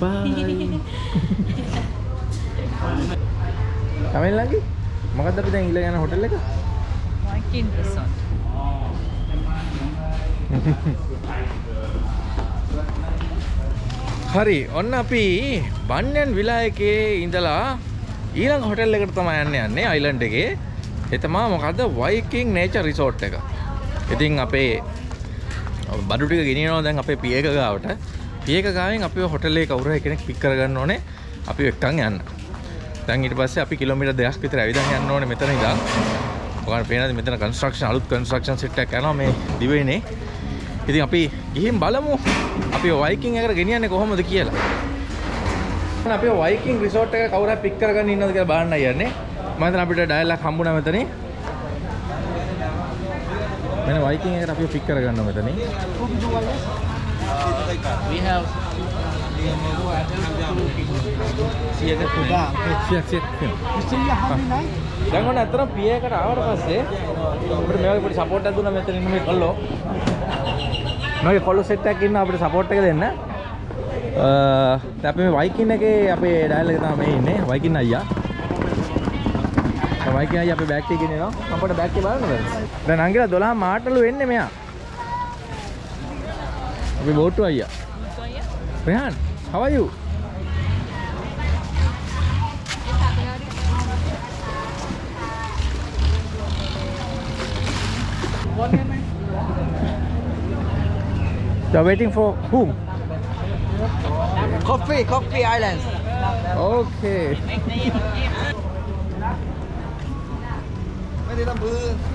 බයි කමෙන් ලඟි මොකක්ද අපි දැන් ඊළඟ යන හොටෙල් එක? Viking Resort. හරි ඔන්න අපි බන්යන් විලායකේ ඉඳලා ඊළඟ හොටෙල් එකට තමයි යන්න යන්නේ අයිලන්ඩ් එකේ. ඒ තමා මොකද්ද? වයිකින් නේචර් රිසෝට් එක. ඉතින් අපේ බඩු ටික ගෙනියනවා දැන් අපේ පියක ගාවට පියක ගාවෙන් අපි හොටෙල් එකේ කවුරු හරි කෙනෙක් පික් කරගන්න ඕනේ අපි එක්කන් යන්න දැන් ඊට පස්සේ අපි කිලෝමීටර් දෙකක් විතර ඇවිදන් යන්න ඕනේ මෙතන ඉඳන් ඔයාලට පේනද මෙතන කන්ස්ට්‍රක්ෂන් අලුත් කන්ස්ට්‍රක්ෂන් සෙට් එකක් යනවා මේ දිවයිනේ ඉතින් අපි ගිහින් බලමු අපි වයිකින් එකට ගෙනියන්නේ කොහොමද කියලා. අපි වයිකින් රිසෝට් එක කවුරු හරි පික් කරගන්න ඉන්නවද කියලා බලන්න යන්නේ. මම හිතන අපිට ඩයල් එකක් හම්බුණා මෙතනින්. මෙන්න වයිකින් එකට අපි පික් කරගන්නවා මෙතනින්. We have සියක සියක් සියක් දැන් ඔන්න අතන පියකට ආවට පස්සේ අපිට මේ වගේ පොඩි සපෝට් එකක් දුන්නා මෙතන ඉන්න මේ කොල්ලෝ මගේ කොල්ලෝ සෙට් එකක් ඉන්න අපිට සපෝට් එක දෙන්න අ දැන් අපි මේ වයිකින් එකේ අපේ ඩයල් එක තමයි මේ ඉන්නේ වයිකින් අයියා දැන් වයිකින් අයියා අපේ බෑග් එක ගෙනියනවා මම පොඩ බෑග් එක බලන්නද දැන් අංගිලා 12 මාටලු වෙන්නේ මෙයා අපි බෝට්ටු අයියා Rehan, how are you? You're waiting for whom? Coffee, Coffee Islands. Okay.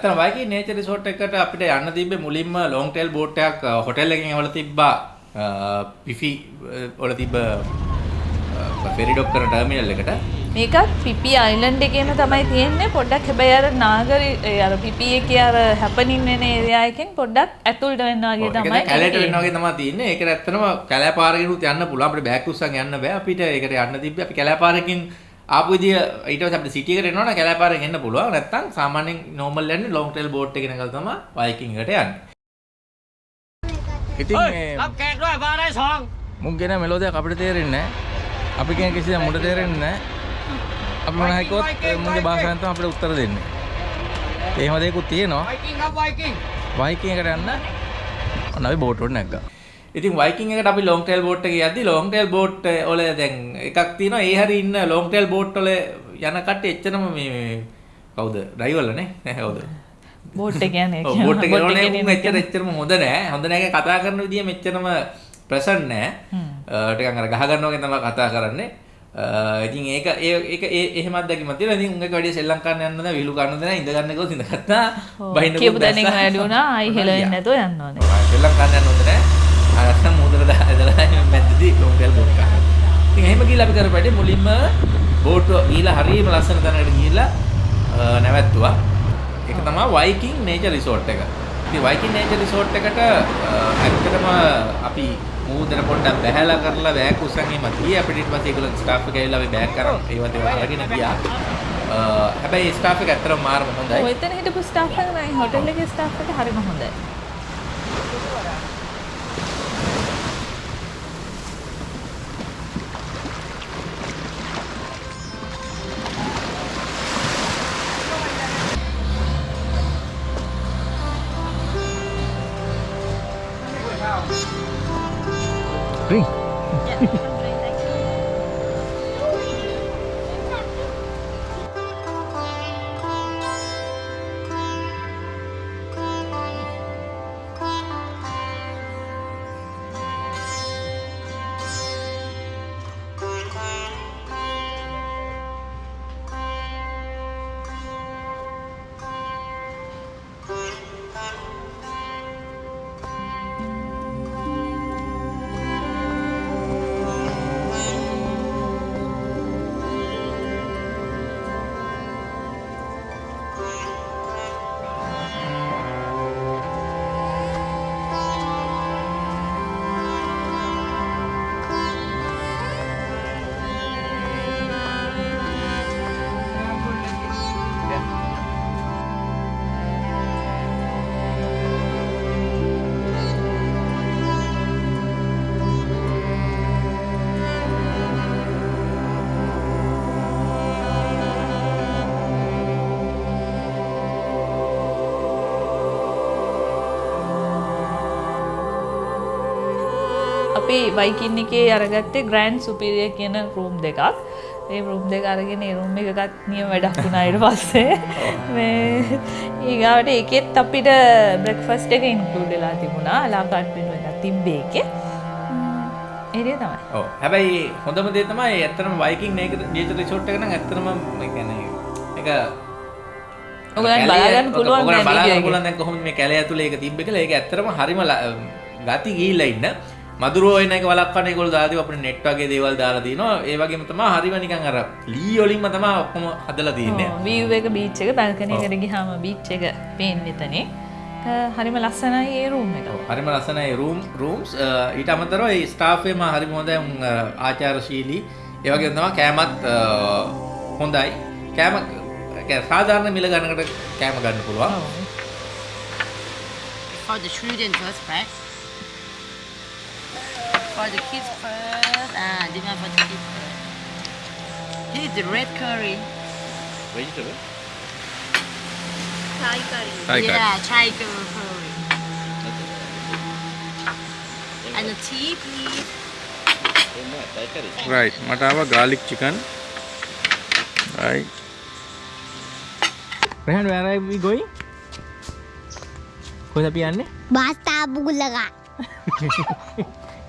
අතන වයිකී නේචර් රිසෝට් එකට අපිට යන්න තිබ්බේ මුලින්ම ලොන් ටේල් බෝට් එකක් හොටෙල් එකකින් ඇවල තිබ්බා. පිෆි වල තිබ්බ ෆෙරි ඩොක්ටර් ටර්මිනල් එකට. මේකත් පිපි අයිලන්ඩ් එකේම තමයි තියෙන්නේ. පොඩ්ඩක් හැබැයි අර නාගරි අර පිපි එකේ අර හැපනින් වෙන ඒරියා එකෙන් පොඩ්ඩක් ඇතුළට වෙන්න වගේ තමයි කැලට වෙන්න. වගේ තමයි තියෙන්නේ. ඒකට ඇත්තටම කැලෑ පාරකිනුත් යන්න පුළුවන්. අපිට බෑක් උස්සන් යන්න බෑ. අපිට ඒකට යන්න තිබ්බේ. අපි කැලෑ පාරකින් ආපු විදිය ඊට පස්සේ අපිට සිටි එකට එනවනම් කැලෑපාරෙන් එන්න පුළුවන්. නැත්නම් සාමාන්‍යයෙන් normal යන්නේ long trail boat එකේ නගලා තමයි Viking එකට යන්නේ. ඉතින් මේ ලම් කෑක් නෝ පාරයි සෝන්. මුන් කියන මෙලෝඩියක් අපිට තේරෙන්නේ නැහැ. අපි කියන කිසිදා මුට තේරෙන්නේ නැහැ. අපි මොන හරි කිව්වොත් මුන්ගේ භාෂාවෙන් තමයි අපිට උත්තර දෙන්නේ. එහෙම දෙයක්ත් තියෙනවා. Viking up Viking. Viking එකට යන්න. අන්න අපි බෝට් එකට නැග්ගා. ඉතින් වයිකින් එකට අපි ලොන් ටේල් බෝට් එකේ යද්දි ලොන් ටේල් බෝට් වල දැන් එකක් තියෙනවා. ඒ හරි ඉන්න ලොන් ටේල් බෝට් වල යන කට්ටිය එච්චරම මේ කවුද? ඩ්‍රයිවර්ලා නේ? නැහැ කවුද? බෝට් එක කියන්නේ බෝට් එකේ එකේ උන් එච්චර එච්චරම හොඳ නෑ. හොඳ නෑ කතා කරන විදිය මෙච්චරම ප්‍රසන්ට් නෑ. ටිකක් අර ගහ ගන්නවා වගේ තමයි කතා කරන්නේ. ඉතින් ඒක ඒක ඒ එහෙමත් දැකීමක් තියෙනවා. ඉතින් උන්ගේ වැඩි සෙල්ලම් කරන්න යන්න නැහැ, විලු ගන්න නැහැ, ඉඳ ගන්න ගියොත් ඉඳ ගත්තා. බහින්න කියපු දැනින් වැඩි වුණා ආයි හෙලවෙන්නේ නැතුව යන්න ඕනේ. සෙල්ලම් කරන්න යන්න හොඳ නැහැ. ආ නැත්තම් මූදල දාලා මැද්දදී ලොන්ගල් බෝට් එකක්. ඉතින් එහෙම ගිහලා අපි කරපු වැඩේ මුලින්ම බෝට්ටුව ගිහලා හරියම ලස්සන තැනකට ගිහලා අ, නැවැත්තුවා. ඒක තමයි වයිකින් නේචර් රිසෝට් එක. ඉතින් වයිකින් නේචර් රිසෝට් එකට අ, ඇත්තටම අපි මූදන පොඩ්ඩක් බැහැලා කරලා බෑග් උස්සන් එහෙම ගියේ අපිට ඊට පස්සේ ඒගොල්ලෝ ස්ටාෆ් එක ඇවිල්ලා අපි බෑග් කරන් ඒවත් ඒවා අරගෙන ගියා. අ, හැබැයි ස්ටාෆ් එක ඇත්තටම මාරම හොඳයි. ඔය එතන හිටපු ස්ටාෆ් එක නයි හොටෙල් එකේ ස්ටාෆ් එක හරිම හොඳයි. Ring. Yeah. අපි වයිකින් එකේ අරගත්තේ ග්‍රෑන්් සුපිරිය කියන රූම් දෙකක්. ඒ රූම් දෙක අරගෙන රූම් එකකත් නියම වැඩක් වුණායට පස්සේ. මේ ඒගාවට ඒකෙත් අපිට බ්‍රෙක්ෆස්ට එක ඉන්කලූඩලා තිබුණා. ලාකාට් වෙන එක තිබ්බේ එකේ ඒරේ තමයි. හැබැයි හොඳම දේ තමයි ඇත්තටම වයිකින් නේචර් රිසෝට් එක නම් ඒ කියන්නේ ඒක ඔයගලන්ට බලාගන්න පුළුවන් ඔයගලන්ට නෑ බලාගන්න video පුළුවන් දැන් කොහොමද මේ කැලේ ඇතුලේ ඒක තිබ්බ කියලා. ඒක ඇත්තටම හරිම ගති ගිහිල්ලා ඉන්න මදුරුවෝ එන එක වළක්වන්න ඒගොල්ලෝ දාලා තියෙනවා අපිට නෙට් වගේ දේවල් දාලා තිනවා. ඒ වගේම තමයි හරිම නිකන් අර ලී වලින්ම තමයි ඔක්කොම හදලා තින්නේ. වීව් එක බීච් එක බැල්කනි එකට ගිහාම බීච් එක පේන්නේ එතනේ හරිම ලස්සනයි ඒ රූම් එක. හරිම ලස්සනයි රූම් රූම්ස් ඊට අමතරව ඒ ස්ටාෆ් එකම හරිම හොඳයි. ආචාරශීලී. ඒ වගේම තමයි කෑමත් හොඳයි. කෑම සාධාරණ මිල ගන්නකට කෑම ගන්න පුළුවන්. ඔව්. For the children first, right? for the kids first. Ah, this one for the kids first. Here is the red curry. Vegetable? Thai curry. Thai yeah, curry. Thai curry. Okay. And the tea, please. Right, Matava garlic chicken. Right. Rehan, where are we going? कौन सा पियाने बास ताबू लगा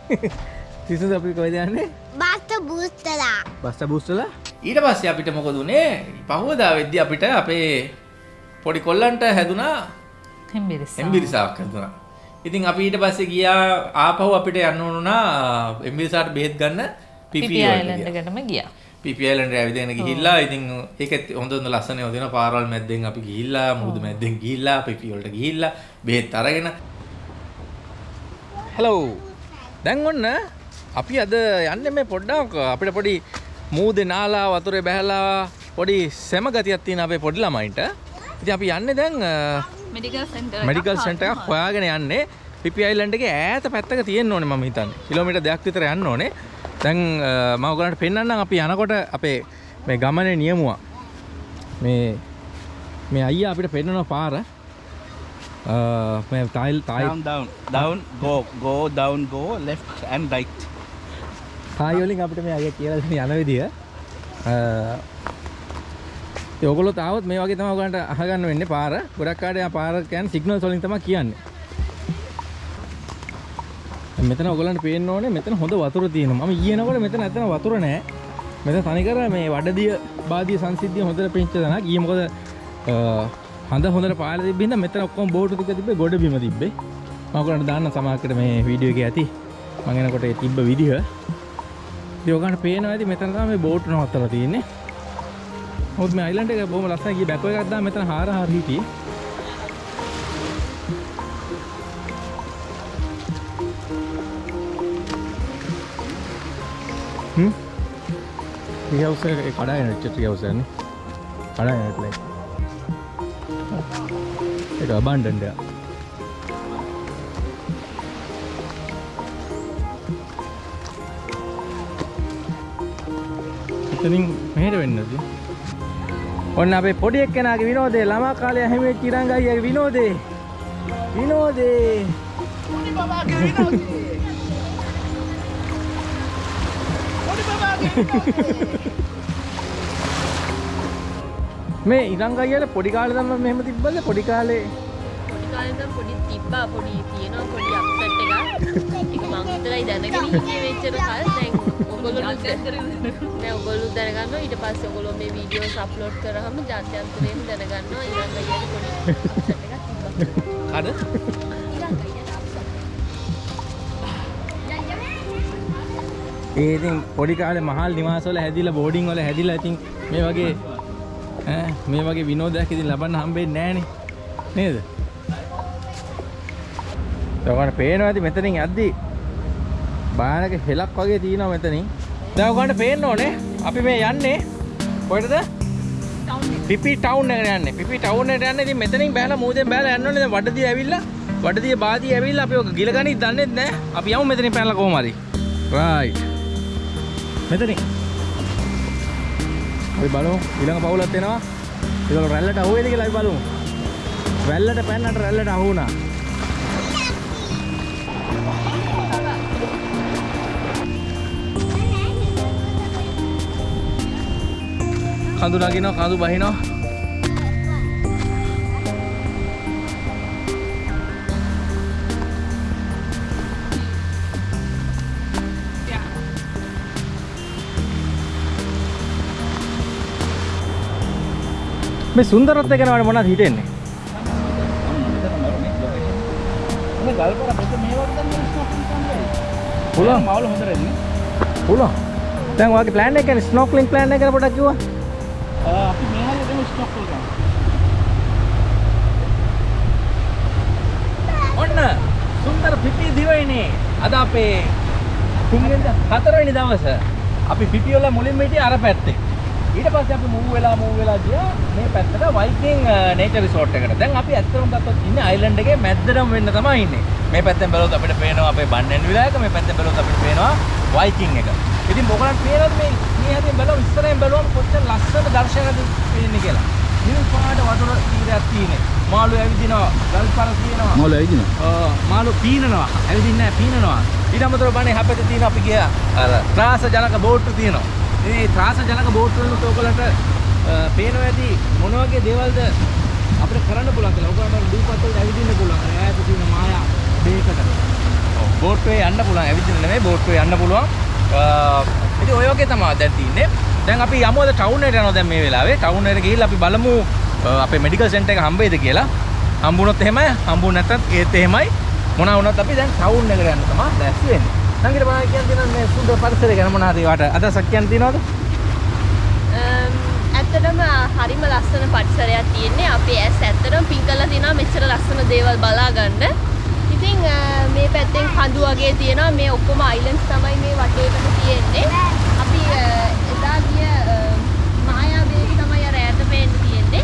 සිසුද අපි කොහෙද යන්නේ? Basta boostala. බස්ස බුස්සලා ඊට පස්සේ අපිට මොකද උනේ? පහුවදා වෙද්දි අපිට අපේ පොඩි කොල්ලන්ට හැදුනා හෙම්බිරිස්සා. එම්බිරිසාවක් හැදුනා. ඉතින් අපි ඊට පස්සේ ගියා ආපහු අපිට යන්න ඕනුනා එම්බිරිසාට බෙහෙත් ගන්න පිපි පිපි අයිලන්ඩ් එකටම ගියා. පිපි අයිලන්ඩ් ඇවිදගෙන ගිහිල්ලා ඉතින් ඒකත් හොඳ හොඳ ලස්සන දෙනවා පාරවල් මැද්දෙන් අපි ගිහිල්ලා මුහුදු මැද්දෙන් ගිහිල්ලා පිපි වලට ගිහිල්ලා බෙහෙත් අරගෙන. හෙලෝ දැන් ඔන්න අපි අද යන්නේ මේ පොඩ්ඩක් අපිට පොඩි මූදේ නාලා වතුරේ බැහැලා පොඩි සෙම ගතියක් තියෙන අපේ පොඩි ළමයින්ට. ඉතින් අපි යන්නේ දැන් මෙඩිකල් සෙන්ටර් මෙඩිකල් සෙන්ටර් එකක් හොයාගෙන යන්නේ. පිපි අයිලන්ඩ් එකේ ඈත පැත්තක තියෙන්න ඕනේ මම හිතන්නේ. කිලෝමීටර් දෙකක් විතර යන්න ඕනේ. දැන් මම ඔයගලන්ට පෙන්වන්නම් අපි යනකොට අපේ මේ ගමනේ නියමුවා. මේ මේ අයියා අපිට පෙන්වන පාර අ, මේ tile tile Down, down, down, go, go, down, go, left and right. ටයි වලින් අපිට මේ අයියා කියලා දෙන යන විදිය. අ, ඉතින් ඔයගොල්ලෝ තාවත් මේ වගේ තමයි ඔයගලන්ට අහගන්න වෙන්නේ පාර. ගොඩක් යා පාර කියන්නේ සිග්නල්ස් වලින් තමයි කියන්නේ. මෙතන ඔයගලන්ට පේන්න ඕනේ මෙතන හොඳ වතුර තියෙනවා. මම ඊයනකොට මෙතන ඇත්තන වතුර නැහැ. මෙතන තනිකර මේ වඩදිය බාදිය සංසිද්ධිය හොඳට පෙන්ච දනක් ඊයේ මොකද අ, හඳ හොඳට පාලා තිබ්බින්ද මෙතන ඔක්කොම බෝට් ටික තිබ්බේ ගොඩ බිම තිබ්බේ. මම ඔයගලන්ට දාන්න සමාජකට මේ වීඩියෝ එකේ ඇති. මම එනකොට ඒ තිබ්බ විදිහ ඉතින් ඔයගලන්ට පේනවා ඇති. මෙතන තමයි මේ බෝට් නවත්තලා තියෙන්නේ. මොකද මේ අයිලන්ඩ් එක බොහොම ලස්සනයි. ගියේ බැකෝ එකක් දාලා මෙතන හාර හාර හිටියේ. හ්ම්? ට්‍රී හවුස් එක ඒ කඩාගෙන වෙච්ච ට්‍රී හවුස් එකනේ කඩාගෙන වෙట్లా ඒක අබන්ඩන්ඩ් එක එතනින් මෙහෙට වෙන්නද? ඔන්න අපේ පොඩි එක්කෙනාගේ විනෝදේ ළමා කාලේ හැමෙච්ච ඉරංග අයියාගේ විනෝදේ විනෝදේ මේ ඉරංග අයියාට පොඩි කාලේ තමයි මෙහෙම තිබ්බද? පොඩි කාලේ. පොඩි කාලේ ඉඳන් පොඩි තිබ්බා. පොඩි තියෙනවා පොඩි අප්සෙට් එකක්. ඒක මං විතරයි දැනගෙන ඉන්නේ මෙච්චර කල්. දැන් ඔයගොල්ලෝ නෑ ඔයගොල්ලෝ දැනගන්නවා. ඊට පස්සේ ඔයගොල්ලෝ මේ වීඩියෝස් අප්ලෝඩ් කරාම ජාත්‍යන්තරයෙන් දැනගන්නවා. ඊළඟ අයියට පොඩි අප්සෙට් එකක් තිබ්බා. කඩ? අප්සෙට් ඒ ඉතින් පොඩි කාලේ මහල් නිවාසවල හැදිලා බෝඩින් වල හැදිලා ඉතින් මේ වගේ මේ වගේ විනෝදයක් ඉතින් ලබන්න හම්බෙන්නේ නැහනේ නේද? ඔයගොල්ලන්ට පේනවා ඇති මෙතනින් යද්දි භයානක හෙලක් වගේ තියෙනවා මෙතනින්. දැන් ඔයගොල්ලන්ට පේන්න ඕනේ අපි මේ යන්නේ කොහෙටද? පිපි ටවුන් එකට යන්නේ. පිපි ටවුන් එකට යන්නේ ඉතින් මෙතනින් බෑලා මූදෙන් බෑලා යන්න ඕනේ. දැන් වඩදිය ඇවිල්ලා වඩදිය බාදිය ඇවිල්ලා අපි ඔක ගිලගනිත් දන්නෙත් නැහැ. අපි යමු මෙතනින් පැනලා කොහොම හරි. right මෙතනින් අපි බලමු ඊළඟ පවුලක් එනවා. ඒක රැල්ලට අහු වෙයිද කියලා අපි බලමු. රැල්ලට පැන්නට රැල්ලට අහු වුණා. කඳු නගිනවා කඳු බහිනවා මේ සුන්දරත්වය ගැන වඩා මොනවද හිතෙන්නේ? මේ ගල්පර පොත මේ වගේ තමයි ස්නෝකලින් කරන්නේ. පුළුවන්. මාවල හොඳ රෙන්නේ. පුළුවන්. දැන් ඔයාගේ plan එක ගැන ස්නෝක්ලින් plan එක ගැන පොඩ්ඩක් කිව්වා. අපි මේ හැලේ දෙමු ස්නෝකල් ගන්න. ඔන්න සුන්දර පිපි දිවයිනේ. අද අපේ තුන්වෙනි හතරවෙනි දවස. අපි පිපි වල මුලින්ම හිටියේ අර පැත්තේ. ඊට පස්සේ අපි මූව් වෙලා මූව් වෙලා ගියා මේ පැත්තට වයිකින් නේචර් රිසෝට් එකට. දැන් අපි ඇත්තටම ගත්තොත් ඉන්නේ අයිලන්ඩ් එකේ මැද්දටම වෙන්න තමයි ඉන්නේ. මේ පැත්තෙන් බැලුවොත් අපිට පේනවා අපේ බන්නෙන් විලායක මේ පැත්තෙන් බැලුවොත් අපිට පේනවා වයිකින් එක. ඉතින් මොකක්ද පේනවද මේ මේ හැදෙන් බැලුවම ඉස්සරහෙන් බැලුවම කොච්චර ලස්සන දර්ශනයක්ද පේන්නේ කියලා. නිල් පාට වතුර තීරයක් තියෙන්නේ. මාළු ඇවිදිනවා, ගල්පර තියෙනවා. මාවල ඇවිදින. ඔව්, මාළු පීනනවා. ඇවිදින්නේ නැහැ පීනනවා. ඊට අමතරව බණේ හැපෙත තියෙන අපි ගියා අර ත්‍රාස ජනක බෝට්ටු තියෙනවා. මේ ත්‍රාස ජනක බෝට්ටු වලට ඔයගලන්ට පේනවා ඇති මොන වගේ දේවල්ද අපිට කරන්න පුළුවන් කියලා. ඔයගලන්ට දූපත් වලට ඇවිදින්න පුළුවන්. ඈත තියෙන මායා බේකට. ඔව් බෝට්ටුවේ යන්න පුළුවන්. ඇවිදින්න නෙමෙයි බෝට්ටුවේ යන්න පුළුවන්. අ, ඉතින් ඔය වගේ තමයි දැන් තියෙන්නේ. දැන් අපි යමු අද ටවුන් එකට යනවා දැන් මේ වෙලාවේ. ටවුන් එකට ගිහිල්ලා අපි බලමු අ, අපේ මෙඩිකල් සෙන්ටර් එක හම්බෙයිද කියලා. හම්බුනොත් එහෙමයි, හම්බුනේ නැත්නම් ඒත් එහෙමයි. මොනවා වුණත් අපි දැන් ටවුන් එකට යන්න තමයි දැස් වෙන්නේ. සංගීත බාහිර කියන්න තියෙනවා මේ සුන්දර පරිසරය ගැන මොනවද ඒවට අදහසක් කියන්න තියෙනවද? අම්, ඇත්තටම හරිම ලස්සන පරිසරයක් තියෙන්නේ අපේ ඇස් ඇත්තටම පින් කරලා තියෙනවා මෙච්චර ලස්සන දේවල් බලා ගන්න. ඉතින් අ, මේ පැත්තෙන් කඳු වගේ තියෙනවා මේ ඔක්කොම අයිලන්ඩ්ස් තමයි මේ වටේටම තියෙන්නේ. අපි අ, එදා ගිය අ, මායා බේක තමයි අර ඈත පේන්න තියෙන්නේ.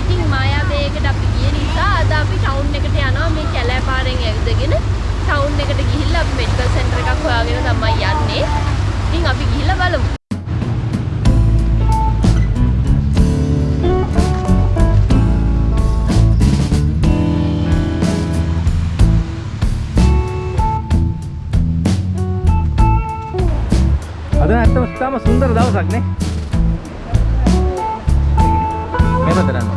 ඉතින් මායා බේකට අපි ගිය නිසා අද අපි ටවුන් එකට යනවා මේ කැලෑ පාරෙන් ඇවිදගෙන ටවුන් එකට ගිහිල්ලා අපි මෙඩිකල් සෙන්ටර් එකක් හොයාගෙන තමයි යන්නේ. ඉතින් අපි ගිහිල්ලා බලමු. අද ඇත්තම තාම සුන්දර දවසක් නේ. මේ පැත්තට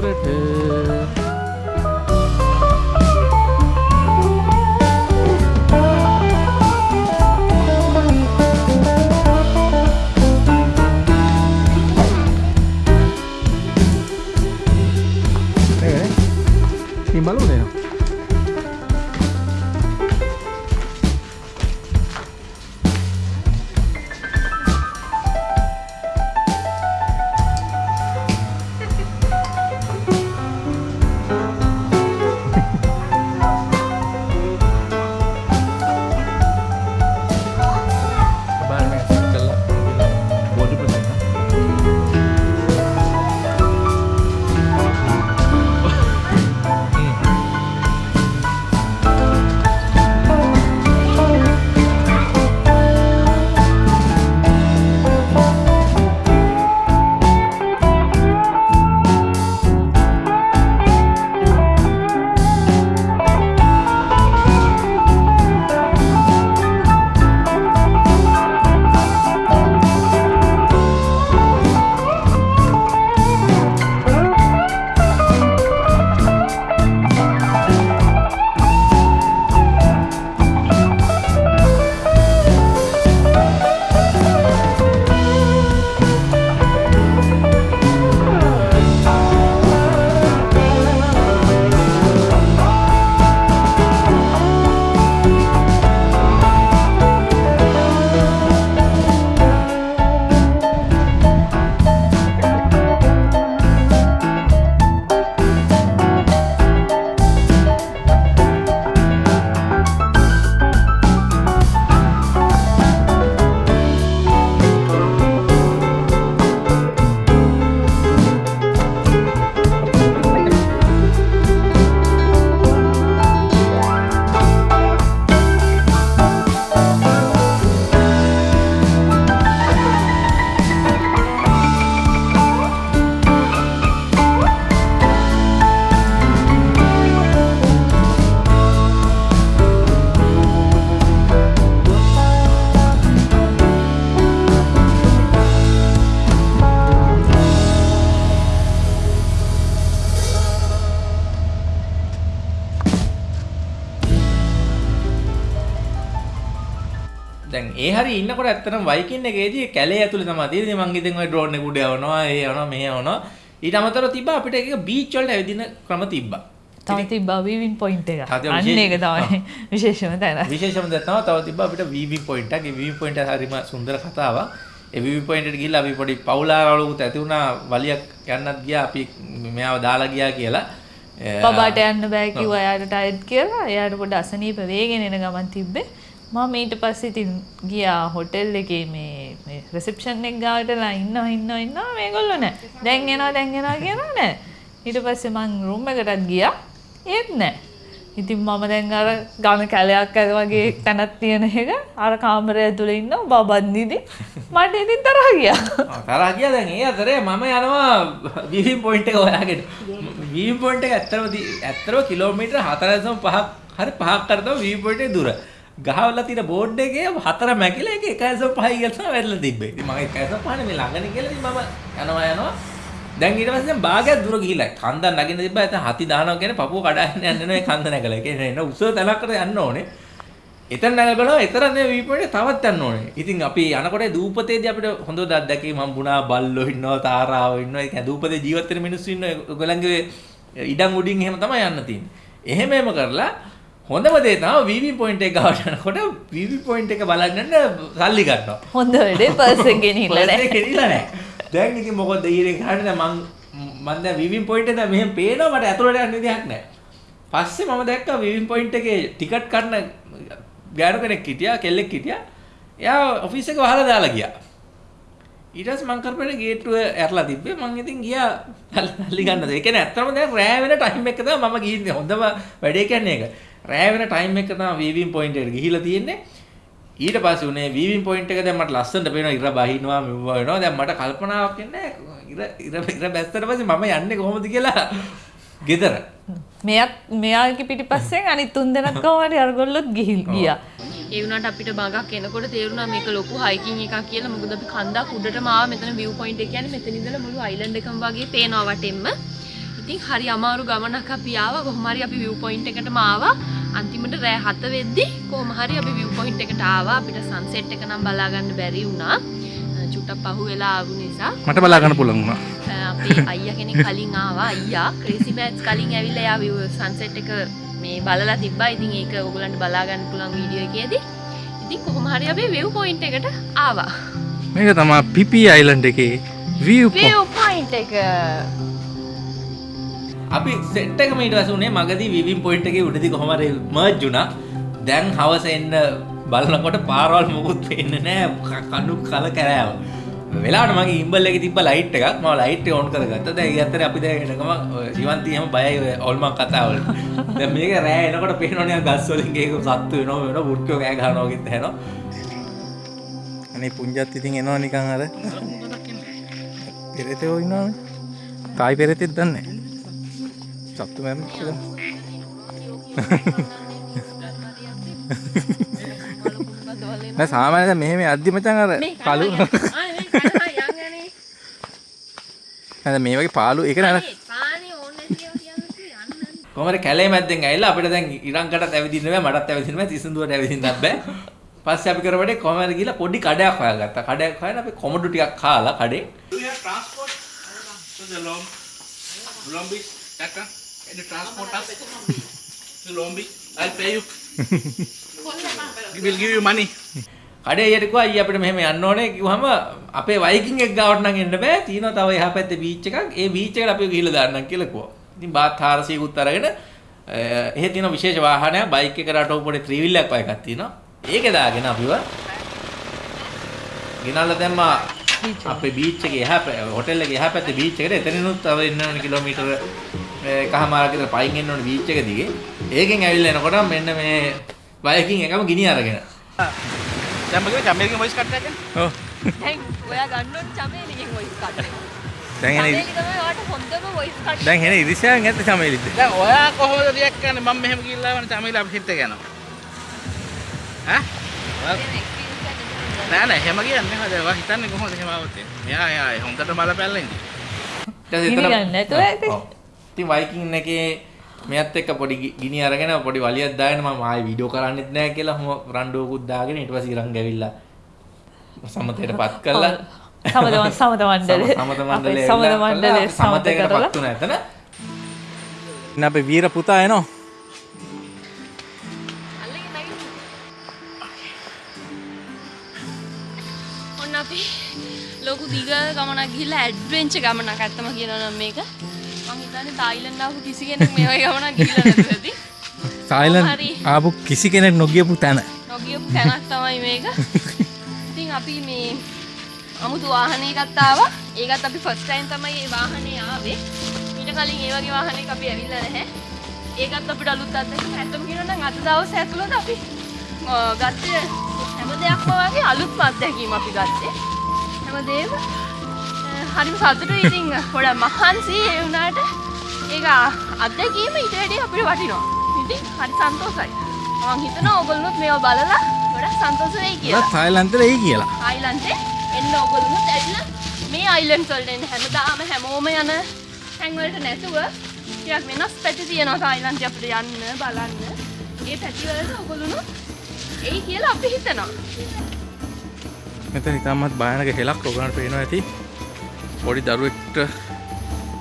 ගෙදරට නේද? ඒ හරි ඉන්නකොට ඇත්තටම වයිකින් එකේදී කැලේ ඇතුලේ තමයි තියෙන්නේ මං ඉතින් ওই ඩ්‍රෝන් එක උඩ යවනවා ඒ යවනවා මෙහෙ යවනවා. ඊට අමතරව තිබ්බා අපිට එක බීච් වලට ඇවිදින ක්‍රම තිබ්බා. තව තිබ්බා වීවින් පොයින්ට් එක. අන්න ඒක තමයි විශේෂම තැන. විශේෂම දේ තමයි තව තිබ්බා අපිට VV පොයින්ට් එකක්. ඒ VV පොයින්ට් එක හරිම සුන්දර කතාවක්. ඒ VV පොයින්ට් එකට ගිහිල්ලා අපි පොඩි පවුලාරවලුත් ඇති වුණා. වලියක් යන්නත් ගියා. අපි මෙයාව දාලා ගියා කියලා. පබාට යන්න බෑ කිව්වා එයාට ටයර්ඩ් කියලා. එයාට පොඩ්ඩ අසනීප වේගෙන එන ගමන් තිබ්බේ මම ඊට පස්සේ ඉතින් ගියා හොටෙල් එකේ මේ මේ රිසෙප්ෂන් එක ගාවටලා ඉන්නවා ඉන්නවා ඉන්නවා. මේගොල්ලෝ නෑ. දැන් එනවා දැන් එනවා කියනවා නෑ. ඊට පස්සේ මං රූම් එකටත් ගියා. ඒත් නෑ. ඉතින් මම දැන් අර ගම කැලයක් අර වගේ තැනක් තියෙන එක අර කාමරය ඇතුලේ ඉන්නවා. බබන්දිදි මට ඉතින් තරහ ගියා. ආ, තරහ ගියා. දැන් ඒ අතරේ මම යනවා වීවින් පොයින්ට් එක හොයාගෙන. වීවින් පොයින්ට් එක ඇත්තටම දී- ඇත්තටම කිලෝමීටර් 4.5ක් හරි පහක් කර තමයි වීවින් පොයින්ට් එක දුර. ගහවලා තියෙන බෝඩ් එකේ හතර මැකිලා ඒක 1.5යි කියලා තමයි වැටලා තිබ්බේ ඉතින් මම 1.5 මේ ළඟනේ කියලා ඉතින් මම යනවා යනවා දැන් ඊට පස්සේ දැන් භාගයක් දුර ගිහිල්ලා කන්ද නගින්න තිබ්බා එතන හති දානවා කියන්නේ පපුව කඩාගෙන යන්න නෑ කන්ද නැගලා ඒ කියන්නේ එන උස තැනකට යන්න ඕනේ එතන නැගලා බලනවා එතන නේ වීපොයින්ට් තවත් යන්න ඕනේ. ඉතින් අපි යනකොට දූපතේදී අපිට හොඳ අත්දැකීම් හම්බුණා බල්ලෝ ඉන්නවා තාරාවෝ ඉන්නවා. ඒ කියන්නේ දූපතේ ජීවත් වෙන මිනිස්සු ඉන්නවා. ඔයගොල්ලන්ගේ ඉඩම් උඩින් එහෙම තමයි යන්න තියෙන්නේ. එහෙම එහෙම කරලා හොඳම දේ තමයි VV පොයින්ට් එක ගාවට යනකොට VV පොයින්ට් එක බලන්න සල්ලි ගන්නවා. හොඳ වැඩේ පර්ස් එක ගෙනිහිල්ලා පර්ස් නෑ එක ගෙනිලා නැහැ. දැන් ඉතින් මොකද ඊරේ ගහන්නේ මං මං දැන් විවින් පොයින්ට් එක මෙහෙම පේනවා මට ඇතුළට යන්න විදිහක් නැහැ. පස්සේ මම දැක්කා විවින් පොයින්ට් එකේ ටිකට් කරන ගෑනු කෙනෙක් හිටියා කෙල්ලෙක් හිටියා. එයා ඔෆිස් එක වහලා දාලා ගියා. ඊට පස්සේ මං කරපේට ගේට්ටුව ඇරලා තිබ්බේ මං ඉතින් ගියා තල්ලි ගන්නද. ඒ කියන්නේ ඇත්තටම දැන් රෑ වෙන ටයිම් එක තමයි මම ගිහින්නේ. හොඳම වැඩේ කියන්නේ ඒක. රෑ වෙන ටයිම් එක තමයි විවින් පොයින්ට් එකට ගිහිලා තියෙන්නේ. ඊට පස්සේ උනේ වීවින් පොයින්ට් එක දැන් මට ලස්සනට පේනවා ඉර බහිනවා මෙව වෙනවා. දැන් මට කල්පනාවක් එන්නේ ඉර ඉර ඉර බැස්සට පස්සේ මම යන්නේ කොහොමද කියලා. ගෙදර. මෙයත් මෙයාගේ පිටිපස්සෙන් අනිත් තුන් දෙනෙක් කොහොමද අරගොල්ලොත් ගිහිල් ගියා. ඒ වුණාට අපිට බගක් එනකොට තේරුණා මේක ලොකු හයිකින් එකක් කියලා. මොකද අපි කන්දක් උඩටම ආවා මෙතන view point එක. කියන්නේ මෙතන ඉඳලා මුළු අයිලන්ඩ් එකම වගේ පේනවා වටෙන්ම ඉතින් හරි අමාරු ගමනක් අපි ආවා. කොහොම හරි අපි view point එකටම ආවා. අන්තිමට රෑ 7 වෙද්දි කොහොම හරි අපි view point එකට ආවා. අපිට sunset එක නම් බලා ගන්න බැරි වුණා. චුට්ටක් පහු වෙලා ආපු නිසා. මට බලා ගන්න පුළුවන් වුණා. අපේ අයියා කෙනෙක් කලින් ආවා. අයියා ක්‍රේසි බෑග්ස් කලින් ඇවිල්ලා යා view sunset එක මේ බලලා තිබ්බා. ඉතින් ඒක ඕගලන්ට බලා ගන්න පුළුවන් වීඩියෝ එකේදී. ඉතින් කොහොම හරි අපි view point එකට ආවා. මේක තමයි පිපි අයිලන්ඩ් එකේ view point එක අපි සෙට් එක ඊට පස්සේ උනේ මගදී විවින් පොයින්ට් එකේ උඩදී කොහොම හරි මර්ජ් වුණා. දැන් හවස එන්න බලනකොට පාරවල් මොකුත් පේන්නේ නැහැ. කණු කල කෑව වෙලාවට මගේ ඉම්බල් එකේ තිබ්බ ලයිට් එකක්. මම ලයිට් එක ඔන් කරගත්තා. දැන් ඒ අතරේ අපි දැන් එනකම ජීවන්ති එහෙම බයයි ඔය ඕල්මන් කතා වලට දැන් මේක රෑ එනකොට පේනවනේ ගස් වලින් ඒක සත්තු වෙනවා වෙනවා වුට්ටෝ කෑ ගහනවා වගේ තැනවා අනේ පුංජත් ඉතින් එනවා නිකන් අර. පෙරතේ ඉන්නවනේ. තායි පෙරතෙත් දන්නේ. සත්තු මැරෙන්න කියලා. නෑ සාමාන්‍යයෙන් මෙහෙම අද්දි මචං අර කළු නේද මේ වගේ පාළු ඒක නේද කොහමද කැලේ මැද්දෙන් ඇවිල්ලා අපිට දැන් ඉරංකටත් ඇවිදින්න බෑ මටත් ඇවිදින්න බෑ තිසඳුවට ඇවිදින්නත් බෑ. පස්සේ අපි කරපඩේ කොහමද ගිහලා පොඩි කඩයක් හොයාගත්තා. කඩයක් හොයන අපි කොමඩු ටිකක් කාලා කඩේ. Transport? To the Long, You transport us to Beach? I'll pay you. we will give you money. කඩේ යට කිව්වා අයියා අපිට මෙහෙම යන්න ඕනේ කිව්වම අපේ වයිකින් එක ගාවට නම් එන්න බෑ තියෙනවා තව එහා පැත්තේ බීච් එකක් ඒ බීච් එකට අපි ගිහිල්ලා දාන්නම් කියලා කිව්වා ඉතින් බාත් 400කුත් අරගෙන එහෙ තියෙන විශේෂ වාහනයක් බයික් එකට අටව පොඩි ත්‍රිවිල් එකක් වගේ එකක් තියෙනවා ඒකේ දාගෙන අපිව ගෙනල්ලා දැම්මා අපේ බීච් එකේ එහා හොටෙල් එකේ එහා පැත්තේ බීච් එකට එතනිනුත් තව ඉන්න ඕනේ කිලෝමීටර කහමාරක් විතර පයින් එන්න ඕනේ බීච් එක දිගේ. ඒකෙන් ඇවිල්ලා එනකොට මෙන්න මේ බයිකින් එකම ගිනි අරගෙන. දැන් මගේ චමේලිගේ වොයිස් කට් එකද? ඔව්. දැන් ඔයා ගන්නොත් චමේලිගේ වොයිස් කට් එක. දැන් එනේ චමේලි තමයි ඔයාට හොඳම වොයිස් කට්. දැන් එනේ ඉරිසියාන් ඇත්ත චමේලිද? දැන් ඔයා කොහොමද රියැක්ට් කරන්නේ? මම මෙහෙම කිව්ලා වනේ චමේලි අපිට හිට යනවා. ඈ? නෑ නෑ එහෙම කියන්නේ හොඳ ඔයා හිතන්නේ කොහොමද එහෙම આવුත් මෙයා එයා හොඳට බලපැල්ලා ඉන්නේ. ඉතින් වයිකින් එකේ මෙයත් එක්ක පොඩි ගිනි අරගෙන පොඩි වලියක් දාගෙන මම ආයේ වීඩියෝ කරන්නෙත් නැහැ කියලා හොම රණ්ඩුවකුත් දාගෙන ඊට පස්සේ ඉරන් ගැවිලා සමතේටපත් කළා. සමත සමත මණ්ඩලේ. සමත මණ්ඩලේ සමත මණ්ඩලේ සමත සමතේකටපත් කරලා වුණා එතන. ඉන්න අපේ වීර පුතා එනවා දිග ගමනක් ගිහිල්ලා ඇඩ්වෙන්චර් ගමනක් අත්තම කියනවා නම් මේක. මං හිතන්නේ තායිලන්ඩ් ආපු කිසි කෙනෙක් මේ වගේ ගමනක් ගිහිල්ලා නැතුව ඇති? තායිලන්ඩ්. ආපු කිසි කෙනෙක් නොගියපු තැන. නොගියපු තැනක් තමයි මේක. ඉතින් අපි මේ අමුතු වාහනයකත් ආවා. ඒකත් අපි ෆස්ට් ටයිම් තමයි මේ වාහනේ ආවේ. ඊට කලින් ඒ වගේ වාහනයක අපි ඇවිල්ලා නැහැ. ඒකත් අපිට අලුත් අත්දැකීමක්. ඇත්තම කියනවා නම් අද දවසේ ඇතුළත අපි ගත්තේ හැම දෙයක්ම වගේ අලුත්ම අත්දැකීම් අපි ගත්තේ හැමදේම හරිම සතුටුයි ඉතින් පොඩ මහන්සි ඒ වුණාට ඒක අත්දැකීම ඊට වැඩිය අපිට වටිනවා. ඉතින් හරි සන්තෝසයි. මං හිතනවා ඔයගොල්ලොත් මේවා බලලා ගොඩක් සන්තෝෂ වෙයි කියලා. තායිලන්තේ එයි කියලා. ආයිලන්තේ එන්න ඔයගොල්ලොත් ඇවිල්ලා මේ අයිලන්ඩ් වලට එන්න. හැමදාම හැමෝම යන තැන් වලට නැතුව ටිකක් වෙනස් පැති තියෙනවා තායිලන්තේ අපිට යන්න බලන්න. ඒ පැති වලට ඔයගොල්ලොත් එයි කියලා අපි හිතනවා මෙතන ඉතාමත් භයානක හෙලක් ඔගලන්ට පේනවා ඇති පොඩි දරුවෙක්ට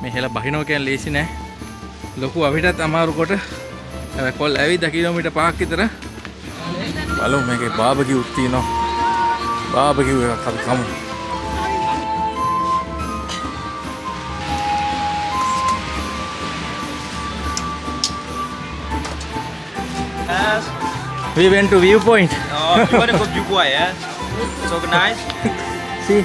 මේ හෙල බහිනෝ කියන්නේ ලේසි නෑ ලොකු අපිටත් අමාරු කොට කොල් ඇවිද කිලෝමීටර් පහක් විතර බලමු මේකේ බාබකිව් තියෙනවා බාබකිව් එකක් අපි කමු. We went to viewpoint. Oh, you want to go Jukwa, yeah? So nice. See,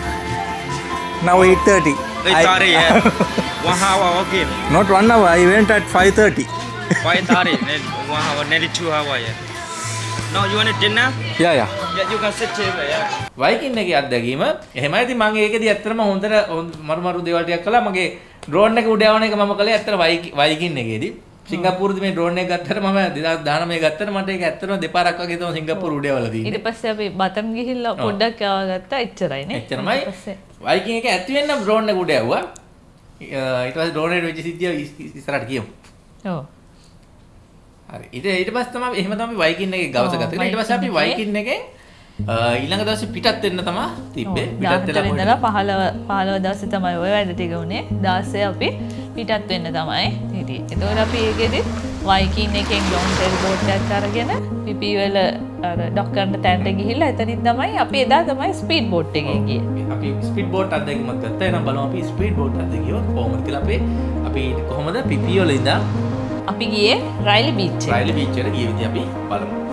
now 8:30. Hey, sorry, yeah. One hour, okay. Not one hour. I went at 5:30. Why sorry? Then One hour, nearly two hour, yeah. No, you want a dinner? Yeah, yeah. Yeah, you can sit here, yeah. Viking එක අත්දැකීම එහෙමයි ඉතින් මම ඒකදී ඇත්තටම හොඳට හොඳ- මරු මරු දේවල් ටිකක් කළා මගේ ඩ්‍රෝන් එක උඩ යවන එක මම කළේ ඇත්තට වයිකින් එකේදී සිංගප්පූරුදී මේ ඩ්‍රෝන් එක ගත්තට මම 2019 ගත්තට මට ඒක ඇත්තටම දෙපාරක් වගේ තමයි සිංගප්පූරු උඩ යවලා ඊට තියෙන්නේ පස්සේ අපි බතම් ගිහිල්ලා පොඩ්ඩක් යවගත්තා එච්චරයිනේ එච්චරමයි. ඊට පස්සේ වයිකින් එක ඇති වෙන්න ඩ්‍රෝන් එක උඩ යවුවා ඊට පස්සේ ඩ්‍රෝන් එකට වෙච්ච සිද්ධිය ඉස්- ඉස්සරහට කියමු ඔව්. හරි. ඊට ඊට පස්සේ තමයි එහෙම තමයි වයිකින් එකේ ගවස ගත්තේ. ඊට පස්සේ අපි වයිකින් එකෙන් ඊළඟ දවසේ පිටත් වෙන්න තමයි තිබ්බේ. පිටත් වෙලා ඉඳලා පහළව පහළව දවසේ තමයි ඔය වැඩ ටික උනේ 16 අපි පිටත් වෙන්න තමයි හිටියේ. එතකොට අපි ඒකෙදි වයිකින් එකෙන් ලොන් ටෙල් බෝට් එකක් අරගෙන පිපි වල අර ඩොක් කරන තැනට ගිහිල්ලා එතනින් තමයි අපි එදා තමයි ස්පීඩ් බෝට් එකේ ගියේ. අපි ස්පීඩ් බෝට් අත්දැකීමක් ගත්තා. එහෙනම් බලමු අපි ස්පීඩ් බෝට් අත්දැකීම කොහොමද කියලා අපේ අපි කොහොමද පිපි වල ඉඳන් අපි ගියේ රයිලි බීච් එකට. රයිලි බීච් එකට ගිය විදිහ අපි බලමු.